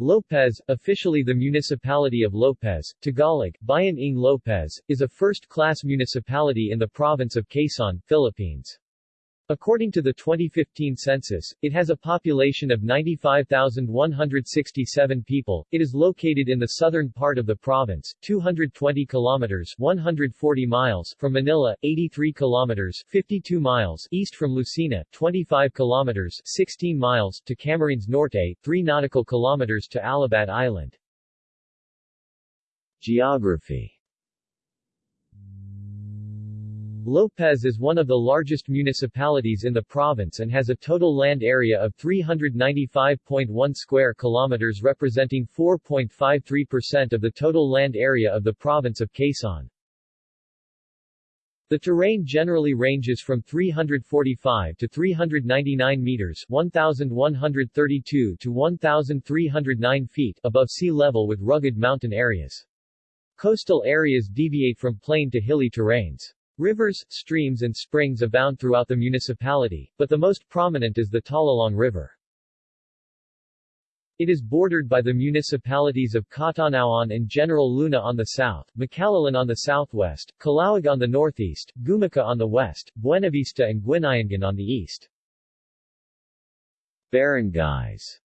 Lopez, officially the municipality of Lopez, Tagalog, Bayan ng Lopez, is a first-class municipality in the province of Quezon, Philippines. According to the 2015 census, it has a population of 95,167 people. It is located in the southern part of the province, 220 kilometers 140 miles from Manila, 83 kilometers 52 miles east from Lucena, 25 kilometers 16 miles to Camarines Norte, 3 nautical kilometers to Alabat Island. Geography Lopez is one of the largest municipalities in the province and has a total land area of 395.1 square kilometers representing 4.53% of the total land area of the province of Quezon. The terrain generally ranges from 345 to 399 meters 1,132 to 1,309 feet above sea level with rugged mountain areas. Coastal areas deviate from plain to hilly terrains. Rivers, streams and springs abound throughout the municipality, but the most prominent is the Talalong River. It is bordered by the municipalities of Catanauan and General Luna on the south, Macalelon on the southwest, Calauag on the northeast, Gumaca on the west, Buenavista and Guinayangan on the east. Barangays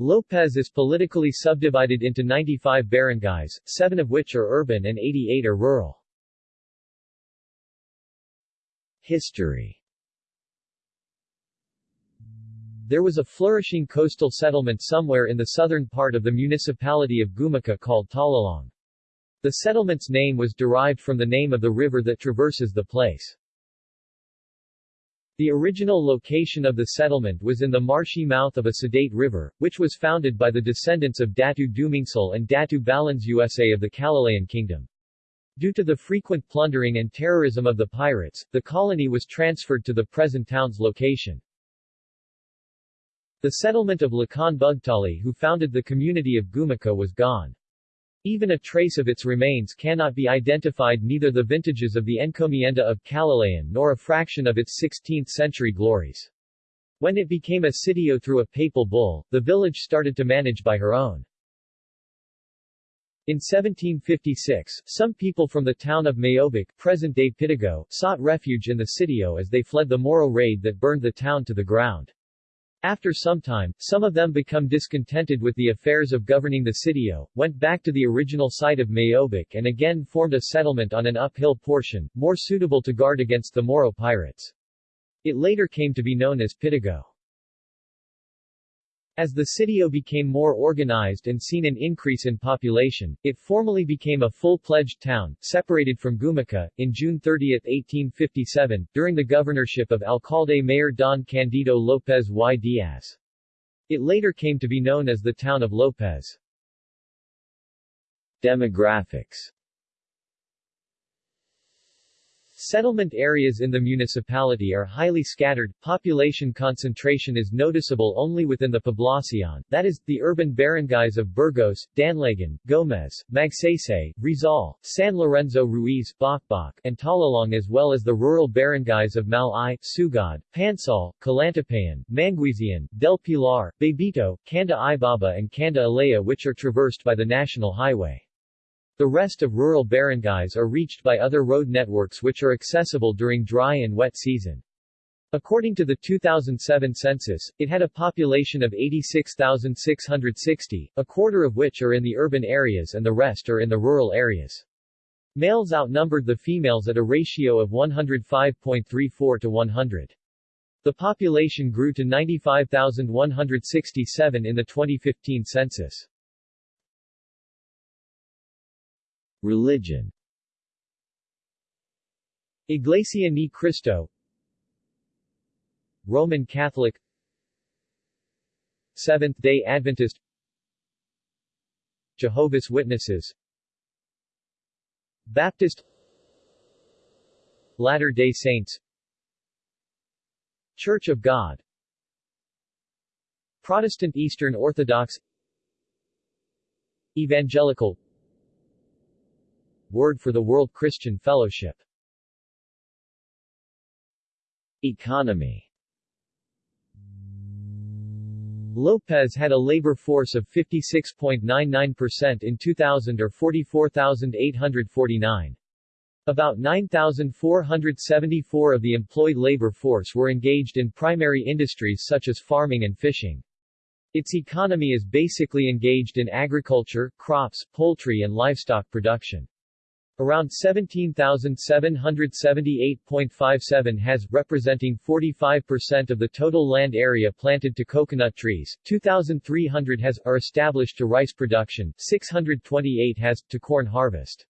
Lopez is politically subdivided into 95 barangays, seven of which are urban and 88 are rural. History There was a flourishing coastal settlement somewhere in the southern part of the municipality of Gumaca called Talalong. The settlement's name was derived from the name of the river that traverses the place. The original location of the settlement was in the marshy mouth of a sedate river, which was founded by the descendants of Datu Dumingsal and Datu Balans USA of the Kalilayan Kingdom. Due to the frequent plundering and terrorism of the pirates, the colony was transferred to the present town's location. The settlement of Lakan Bugtali who founded the community of Gumaca was gone. Even a trace of its remains cannot be identified neither the vintages of the encomienda of Kalilayan nor a fraction of its 16th-century glories. When it became a sitio through a papal bull, the village started to manage by her own. In 1756, some people from the town of Mayobic, present-day Pitogo, sought refuge in the sitio as they fled the Moro raid that burned the town to the ground. After some time, some of them become discontented with the affairs of governing the sitio, went back to the original site of Mayobic and again formed a settlement on an uphill portion, more suitable to guard against the Moro pirates. It later came to be known as Pitogo. As the sitio became more organized and seen an increase in population, it formally became a full-pledged town, separated from Gumaca, in June 30, 1857, during the governorship of Alcalde Mayor Don Candido Lopez y Diaz. It later came to be known as the town of Lopez. Demographics Settlement areas in the municipality are highly scattered, population concentration is noticeable only within the poblacion, that is, the urban barangays of Burgos, Danlagan, Gomez, Magsaysay, Rizal, San Lorenzo Ruiz, Bacbac, and Talalong as well as the rural barangays of Malay, Sugod, Pansal, Calantapayan, Manguisian, Del Pilar, Babito, Canda Ibaba and Canda Ilaya which are traversed by the national highway. The rest of rural barangays are reached by other road networks which are accessible during dry and wet season. According to the 2007 census, it had a population of 86,660, a quarter of which are in the urban areas and the rest are in the rural areas. Males outnumbered the females at a ratio of 105.34 to 100. The population grew to 95,167 in the 2015 census. Religion. Iglesia ni Cristo. Roman Catholic. Seventh-day Adventist. Jehovah's Witnesses. Baptist. Latter-day Saints. Church of God. Protestant Eastern Orthodox. Evangelical Word for the World Christian Fellowship Economy Lopez had a labor force of 56.99% in 2000 or 44,849. About 9,474 of the employed labor force were engaged in primary industries such as farming and fishing. Its economy is basically engaged in agriculture, crops, poultry and livestock production. Around 17,778.57 has, representing 45% of the total land area planted to coconut trees, 2,300 has, are established to rice production, 628 has, to corn harvest.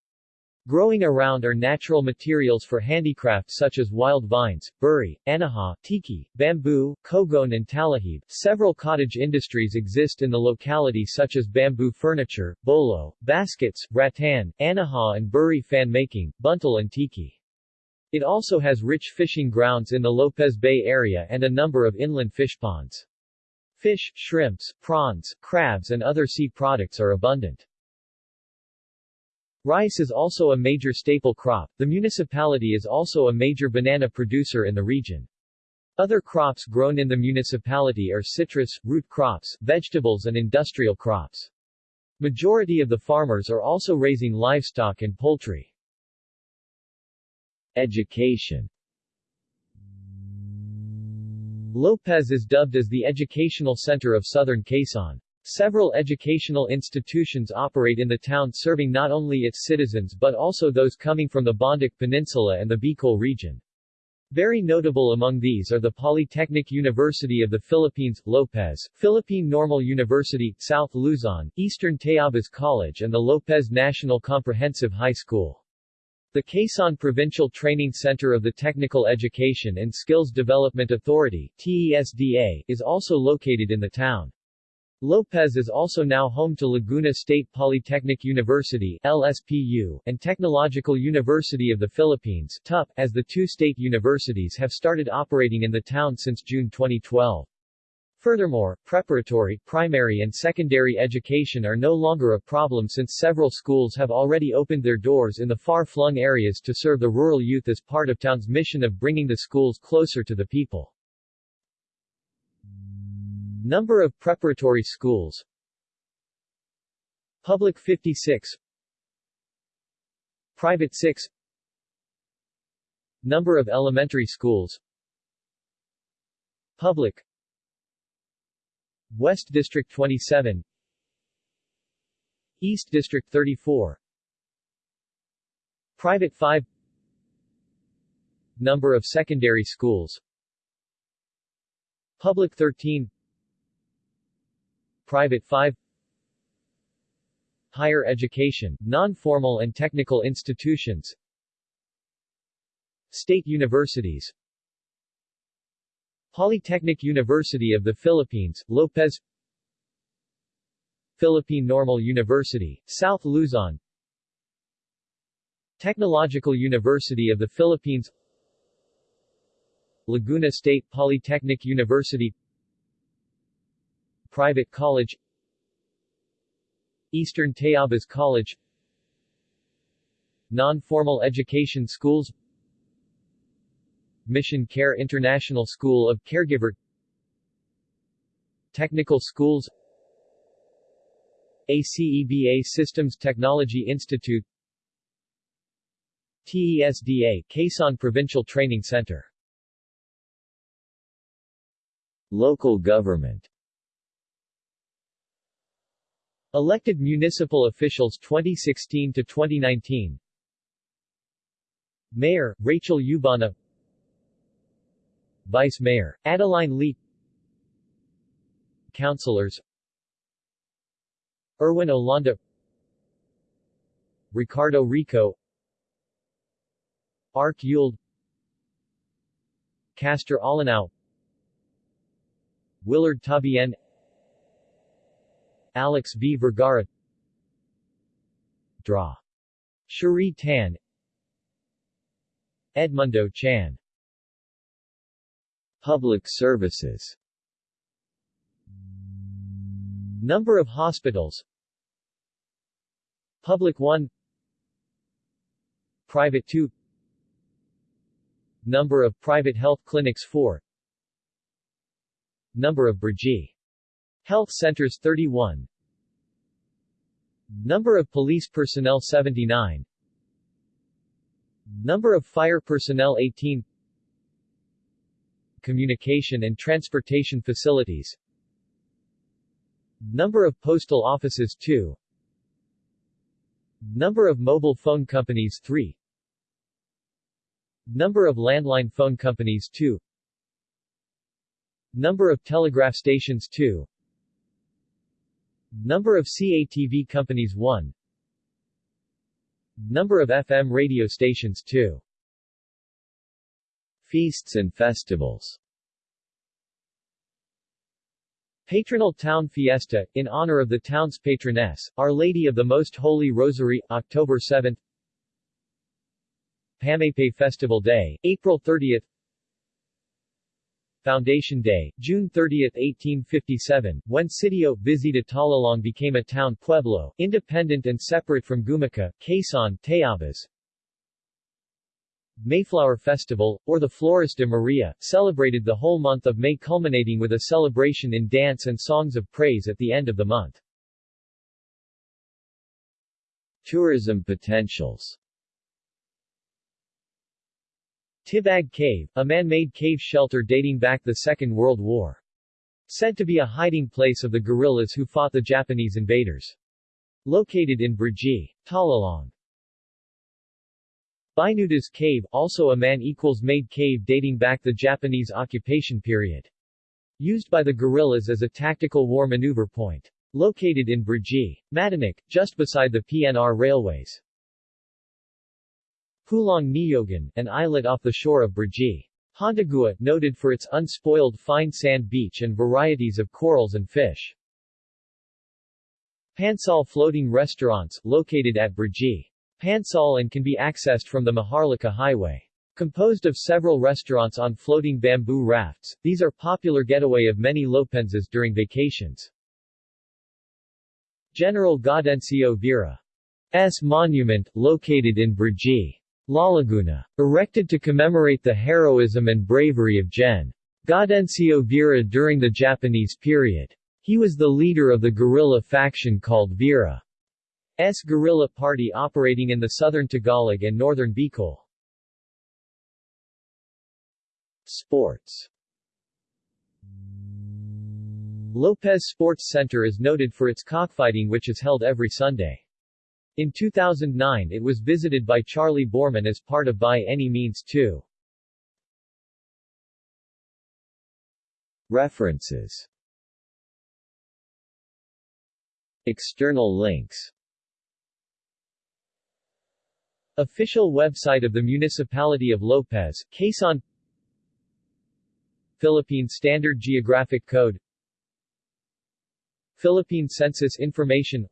Growing around are natural materials for handicraft such as wild vines, buri, anahaw, tiki, bamboo, kogon and talahib. Several cottage industries exist in the locality such as bamboo furniture, bolo, baskets, rattan, anahaw and buri fan making, buntal and tiki. It also has rich fishing grounds in the Lopez Bay area and a number of inland fish ponds. Fish, shrimps, prawns, crabs and other sea products are abundant. Rice is also a major staple crop. The municipality is also a major banana producer in the region. Other crops grown in the municipality are citrus, root crops, vegetables and industrial crops. Majority of the farmers are also raising livestock and poultry. Education Lopez is dubbed as the educational center of southern Quezon. Several educational institutions operate in the town serving not only its citizens but also those coming from the Bondoc Peninsula and the Bicol region. Very notable among these are the Polytechnic University of the Philippines, Lopez, Philippine Normal University, South Luzon, Eastern Tayabas College and the Lopez National Comprehensive High School. The Quezon Provincial Training Center of the Technical Education and Skills Development Authority TESDA, is also located in the town. Lopez is also now home to Laguna State Polytechnic University LSPU, and Technological University of the Philippines TUP, as the two state universities have started operating in the town since June 2012. Furthermore, preparatory, primary and secondary education are no longer a problem since several schools have already opened their doors in the far-flung areas to serve the rural youth as part of town's mission of bringing the schools closer to the people. Number of preparatory schools. Public 56 Private 6 Number of elementary schools. Public. West District 27 East District 34 Private 5 Number of secondary schools. Public 13 Private 5 Higher education, non-formal and technical institutions. State universities. Polytechnic University of the Philippines, Lopez. Philippine Normal University, South Luzon. Technological University of the Philippines. Laguna State Polytechnic University Private College Eastern Tayabas College Non-formal education schools Mission Care International School of Caregiver Technical schools ACEBA Systems Technology Institute TESDA Quezon Provincial Training Center Local government Elected municipal officials 2016 to 2019 Mayor, Rachel Ubana Vice Mayor, Adeline Lee. Councilors. Erwin Olanda. Ricardo Rico. Ark Yuld. Castor Alanao Willard Tabien Alex V. Vergara. Draw. Cherie Tan. Edmundo Chan. Public services. Number of hospitals. Public 1 Private 2 Number of private health clinics 4 Number of Brgy Health centers 31 Number of police personnel 79 Number of fire personnel 18 Communication and transportation facilities. Number of postal offices 2 Number of mobile phone companies 3 Number of landline phone companies 2 Number of telegraph stations 2 Number of CATV companies 1 Number of FM radio stations 2 Feasts and festivals. Patronal Town Fiesta, in honor of the town's patroness, Our Lady of the Most Holy Rosary, October 7 Pamapay Festival Day, April 30 Foundation Day, June 30, 1857, when Sitio, Visita Talalong became a town pueblo, independent and separate from Gumaca, Quezon, Tayabas. Mayflower Festival, or the Flores de Maria, celebrated the whole month of May culminating with a celebration in dance and songs of praise at the end of the month. Tourism potentials Tibag Cave, a man-made cave shelter dating back the Second World War. Said to be a hiding place of the guerrillas who fought the Japanese invaders. Located in Brgy. Talalong. Binudas Cave, also a man-equals-made cave dating back the Japanese occupation period. Used by the guerrillas as a tactical war maneuver point. Located in Brgy. Matanik, just beside the PNR railways. Pulang Niyogan, an islet off the shore of Brgy. Hondagua, noted for its unspoiled fine sand beach and varieties of corals and fish. Pansal Floating Restaurants, located at Brgy. Pansal and can be accessed from the Maharlika Highway. Composed of several restaurants on floating bamboo rafts, these are popular getaway of many Lopenses during vacations. General Gaudencio Vera's monument, located in Brgy. Laguna. Erected to commemorate the heroism and bravery of Gen. Gaudencio Vera during the Japanese period. He was the leader of the guerrilla faction called Vera's guerrilla party operating in the southern Tagalog and northern Bicol. Sports Lopez Sports Center is noted for its cockfighting which is held every Sunday. In 2009 it was visited by Charley Boorman as part of By Any Means 2. References. External links. Official website of the Municipality of Lopez, Quezon. Philippine Standard Geographic Code. Philippine Census Information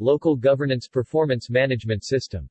Local Governance Performance Management System